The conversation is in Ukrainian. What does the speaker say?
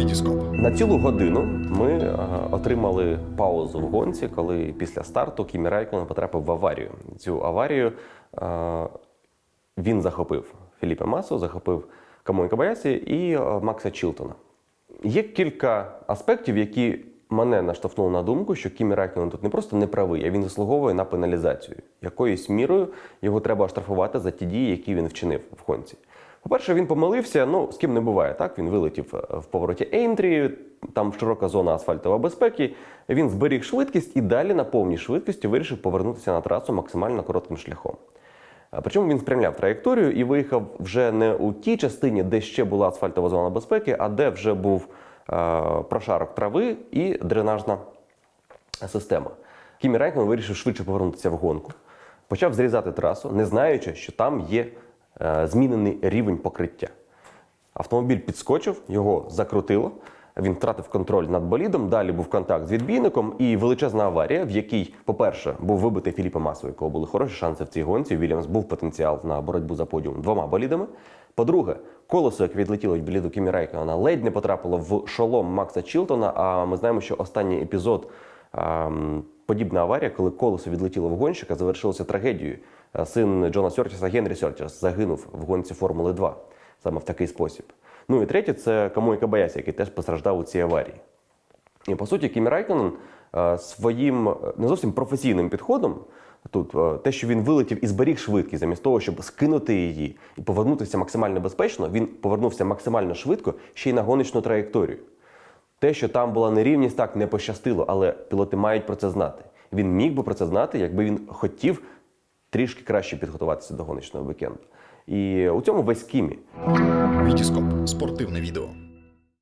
Вітіскоп. На цілу годину ми е, отримали паузу в гонці, коли після старту Кімі Райконен потрапив в аварію. Цю аварію е, він захопив Філіппе Масу, захопив Камой Кабаясі і е, Макса Чілтона. Є кілька аспектів, які мене наштовхнули на думку, що Кімі Райконен тут не просто не правий, а він заслуговує на пеналізацію. Якоюсь мірою його треба оштрафувати за ті дії, які він вчинив в гонці. По-перше, він помилився, ну з ким не буває. Так він вилетів е, в повороті Ейнтрі, там широка зона асфальтової безпеки. Він зберіг швидкість і далі на повній швидкості вирішив повернутися на трасу максимально коротким шляхом. Причому він спрямляв траєкторію і виїхав вже не у тій частині, де ще була асфальтова зона безпеки, а де вже був е, прошарок трави і дренажна система. Кімі Райкман вирішив швидше повернутися в гонку, почав зрізати трасу, не знаючи, що там є е, змінений рівень покриття. Автомобіль підскочив, його закрутило. Він втратив контроль над болідом. Далі був контакт з відбійником і величезна аварія, в якій, по-перше, був вибитий Філіппе Масо, у якого були хороші шанси в цій гонці. Вільямс був потенціал на боротьбу за подіум двома болідами. По-друге, колесо, яке відлетіло від боліду Кімі Райкона, ледь не потрапило в шолом Макса Чілтона. А ми знаємо, що останній епізод ем, подібна аварія, коли колесо відлетіло в гонщика, завершилося трагедією. Е, Син Джона Сьортіса Генрі Сьортіс загинув в гонці Формули 2 саме в такий спосіб. Ну і третє, це Камой Кабаясі, який теж постраждав у цій аварії. І по суті, Кімі Райконен е, своїм е, не зовсім професійним підходом. Тут те, що він вилетів і зберіг швидкість, замість того, щоб скинути її і повернутися максимально безпечно, він повернувся максимально швидко ще й на гоночну траєкторію. Те, що там була нерівність, так не пощастило, але пілоти мають про це знати. Він міг би про це знати, якби він хотів трішки краще підготуватися до гоночного вікенду. І у цьому весь Кімі. Вітіскоп. Спортивне відео.